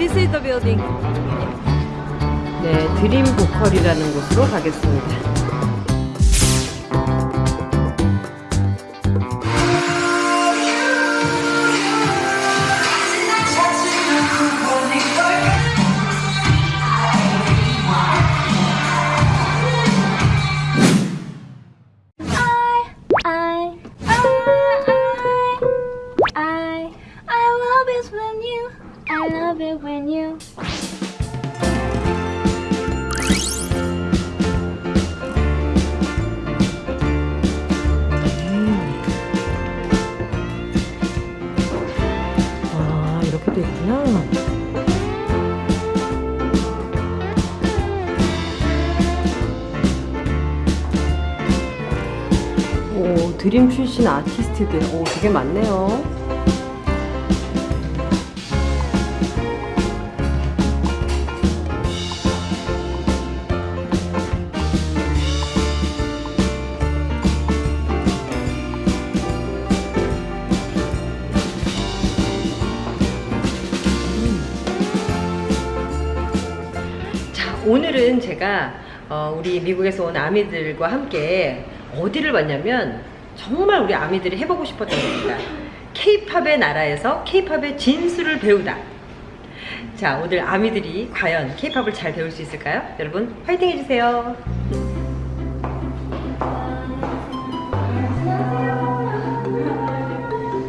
this is the building. 네, 드림 보컬이라는 곳으로 가겠습니다. 오, 드림 출신 아티스트들. 오, 되게 많네요. 자, 오늘은 제가 어, 우리 미국에서 온 아미들과 함께 어디를 왔냐면 정말 우리 아미들이 해보고 싶었던 겁니다. 케이팝의 나라에서 케이팝의 진수를 배우다. 자, 오늘 아미들이 과연 케이팝을 잘 배울 수 있을까요? 여러분, 화이팅 해주세요.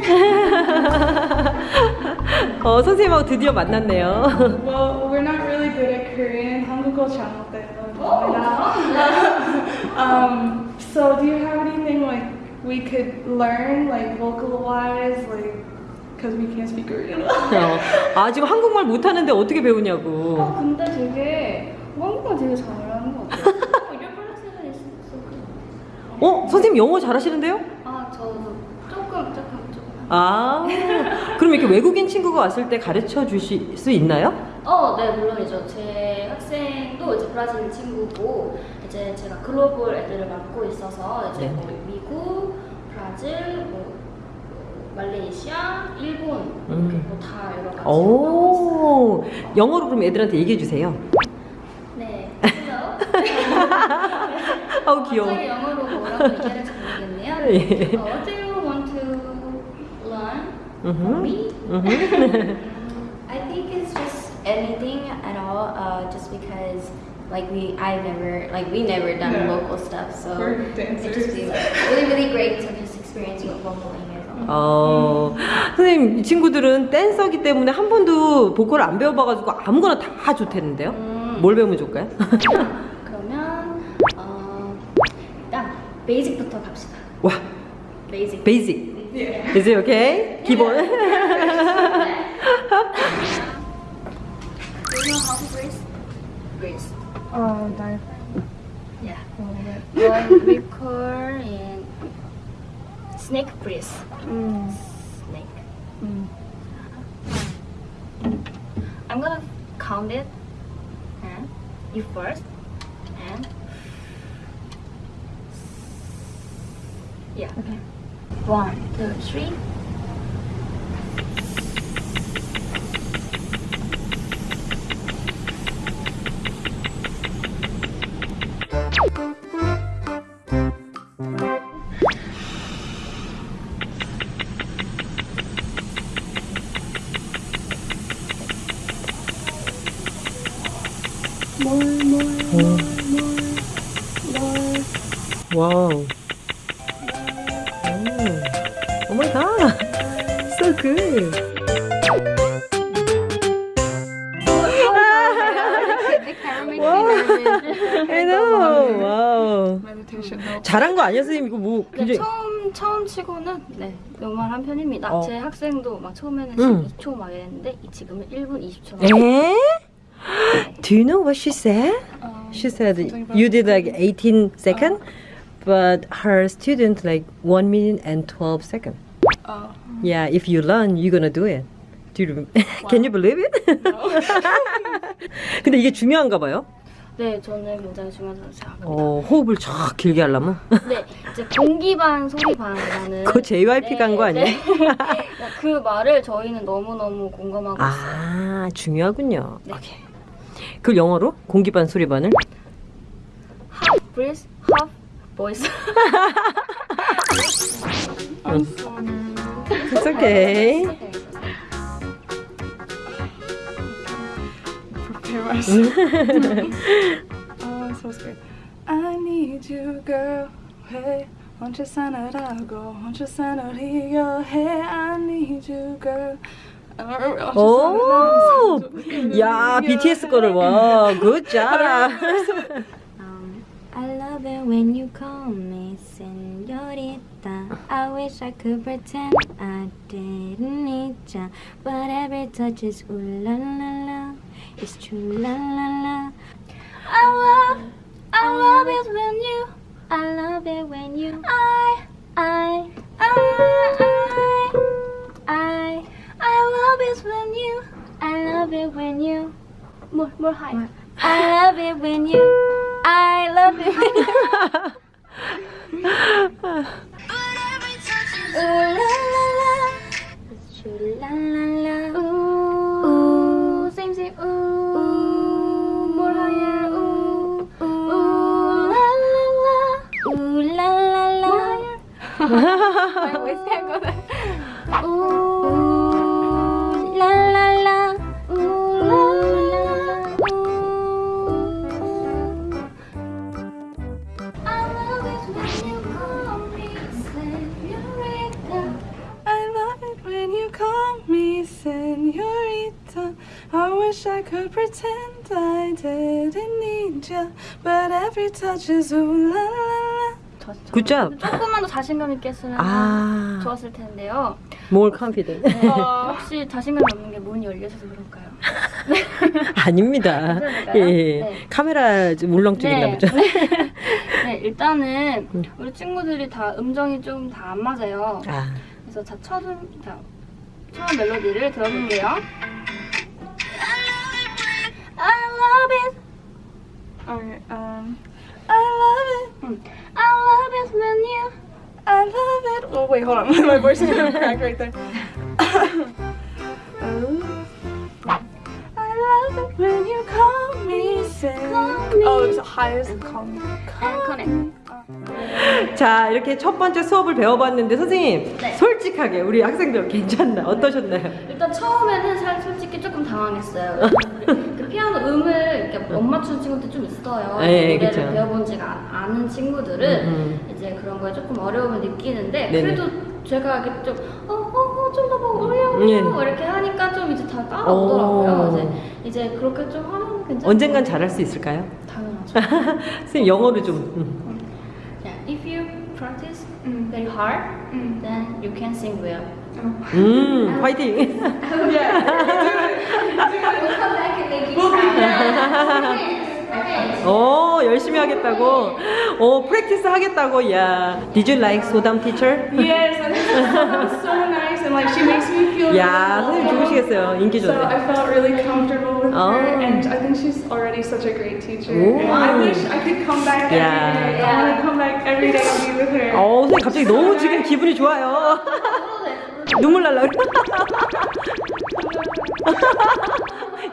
어, 선생님하고 드디어 만났네요. Well, we're not really good at Korean. 한국어 잘못해요. um, so do you have anything like we could learn, like vocal wise, like because we can't speak Korean? 어, 아, 지금 한국말 못하는데 어떻게 배우냐고. 어, 근데 되게 한국말 되게 잘하는 것 같아요. 어. 어? 선생님 영어 잘하시는데요? 아, 저도 조금, 조금, 조금. 아, 그럼 이렇게 외국인 친구가 왔을 때 가르쳐 주실 수 있나요? 어, 네, 물론이죠. 제 학생도 이제 브라질 친구고, 이제 제가 글로벌 애들을 맡고 있어서, 이제 네네. 뭐 미국, 브라질, 뭐, 말레이시아, 일본, 음. 뭐다 여러 가지. 오, 영어로 그럼 애들한테 얘기해 주세요. 네, hello. 아우 귀여워. 갑자기 영어로 뭐라고 얘기해야 될지 모르겠네요. 예. 어, what do you want to learn from me? 음흠. I think it's just anything at all, uh, just because like we I've never like we never done Yeah. local stuff, so it'd just be like really really great to just experience what vocaling is. 어, 선생님 이 친구들은 댄서기 때문에 한 번도 보컬 안 배워봐가지고 아무거나 다 좋대는데요? 음. 뭘 배우면 좋을까요? 그러면 어, 일단 베이직부터 갑시다. 와, 베이직. 베이직. Yeah. Is it okay? 기본. Do you know how to brace? Brace. Oh, dive. Yeah. A little bit. Well, we call in snake brace. Mm. Snake. Mm. I'm gonna count it. And you first. And yeah. Okay. One, two, three. Wow. Oh my God. So good. I know. Wow. 잘한 거 아니야, 선생님? 이거 뭐 네, 굉장히 처음 처음 치고는 네 양호한 편입니다. 어. 제 학생도 막 처음에는 음. 12초 막 이랬는데 이 지금은 1분 20초. 에? Do you know what she said? Um, She said you did like 18 second, but her student like 1 minute and 12 second. Oh. Yeah, if you learn, you're gonna do it. Do you, can you believe it? 근데 이게 중요한가 봐요. 네, 저는 굉장히 중요하다고 생각합니다. 어, 호흡을 쫙 길게 하려면. 네, 이제 공기 반 소리 반이라는. 그거 JYP 간거 아니에요? 그 말을 저희는 너무너무 공감하고 있어요. 아, 중요하군요. 네. 오케이. 그 영어로 공기반 소리반을 half breath, half voice. It's okay. Prepare myself. oh, so scared. I need you, girl. Hey, 혼자 사느라고 혼자 사느리려 해. I need you, girl. 어, 오, 야, BTS 거를 와, good job. Um, I love it when you call me señorita. I wish I could pretend I didn't need ya, but every touch is ooh la la la. It's true la la la. I love, I love it when you, I love it when you I, I I, when you. I love it when you More, more high. I love it when you I love it when you Ooh la la la. It's true la la la Ooh, Ooh. same same. Ooh, more higher. Ooh, ooh la la la. Ooh la la la My voice can't go there. Ooh senorita. I wish I could pretend I didn't need you, but every touch is ooh la la la. job. 조금만 더 자신감 있게 했으면 아. 좋았을 텐데요. More confident. 네, 혹시 자신감이 없는 게 문이 열려서 그럴까요? 아닙니다. 예, 예. 네. 카메라 좀 울렁증이나 보죠. 네, 일단은 음. 우리 친구들이 다 음정이 좀 다 안 맞아요. 아, 그래서 자, 첫, 음, 자, 처음 멜로디를 들어볼게요. I love it. Alright, um, I love it. 음. I love it when you. I love it. Oh wait, hold on. My voice is gonna crack right there. I love it when you call me say. Call me. Oh, it's high as call me. And connect. 자 이렇게 첫 번째 수업을 배워봤는데 선생님 네. 솔직하게 우리 학생들 괜찮나 어떠셨나요? 일단 처음에는 살 솔직히 조금 당황했어요. 그, 그 피아노 음을 이렇게 못 맞추는 친구들 좀 있어요. 네, 노래를 그쵸. 배워본 지가 않은 친구들은 음, 이제 그런 거에 조금 어려움을 느끼는데 네네. 그래도 제가 이렇게 좀 어, 어, 어, 좀더 올려 네. 이렇게 하니까 좀 이제 다 따라오더라고요. 오. 이제 이제 그렇게 좀 하면 괜찮아요. 언젠간 잘할 수 있을까요? 당연하죠. 선생님 영어로 좀 음. yeah, if you practice very hard, then you can sing well. 음, 화이팅! 오, 열심히 하겠다고. 오, 프랙티스 하겠다고. 야. Did you like 소담 teacher? Yes, so nice, and like she makes me feel. 야, really 선생님 좋으시겠어요. 인기 So 좋네. I felt really comfortable with Oh. her, and I think she's already such a great teacher. And I wish I could come back every Yeah. day. I want to come back every day and be with her. 어, 선생님 갑자기 너무 지금 기분이 좋아요. 눈물 날라.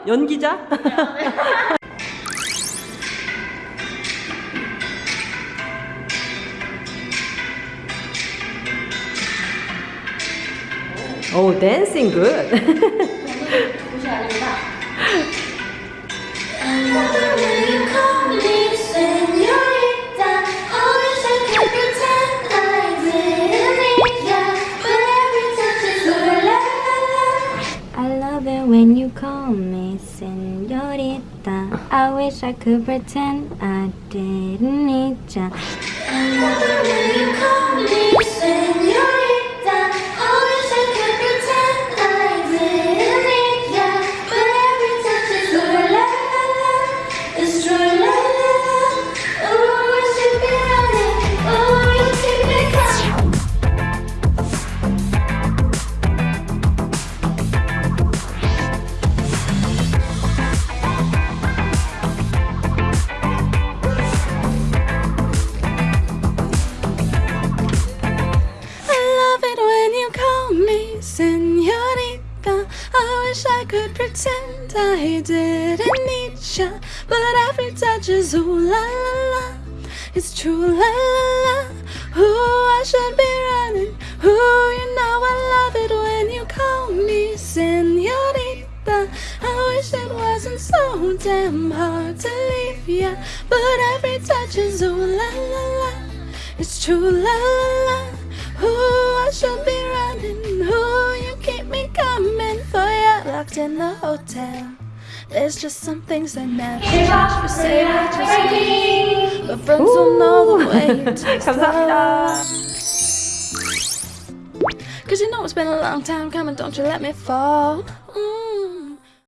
연기자? 오, 댄싱 굿. 곳이 아닙니다. I love it when you call me señorita. I wish I could pretend I didn't need ya. It's true, is ooh la la la. It's true la la la. Ooh, I should be running. Ooh, you know I love it when you call me senorita. I wish it wasn't so damn hard to leave ya, but every touch is ooh la la la. It's true la la la. Ooh, I should be running. Ooh, you keep me coming for ya. Locked in the hotel. There's just some things that matter. change. say I just But friends will know the way Cause you know it's been a long time coming, don't you let me fall.